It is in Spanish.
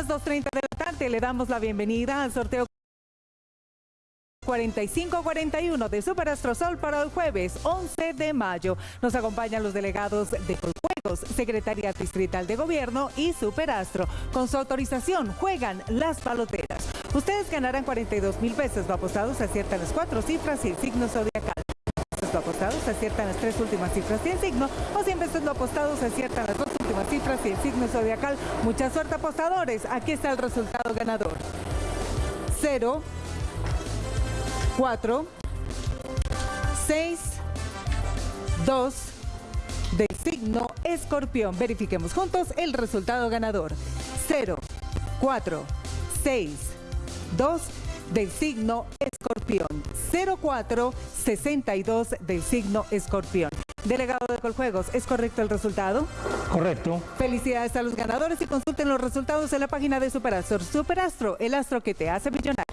las 2.30 de la tarde le damos la bienvenida al sorteo 4541 de Superastro Sol para el jueves 11 de mayo. Nos acompañan los delegados de Coljuegos, Secretaría Distrital de Gobierno y Superastro. Con su autorización juegan las paloteras. Ustedes ganarán 42 mil pesos. Lo apostados aciertan las cuatro cifras y el signo zodiacal. Apostados aciertan las tres últimas cifras y el signo, o 100 pesos lo apostados aciertan las dos últimas cifras y el signo zodiacal. Mucha suerte apostadores. Aquí está el resultado ganador. 0, 4, 6, 2 del signo escorpión. Verifiquemos juntos el resultado ganador. 0, 4, 6, 2 del signo escorpión. 04 62 del signo escorpión. Delegado de Coljuegos, ¿es correcto el resultado? Correcto. Felicidades a los ganadores y consulten los resultados en la página de Superastro. Superastro, el astro que te hace millonario.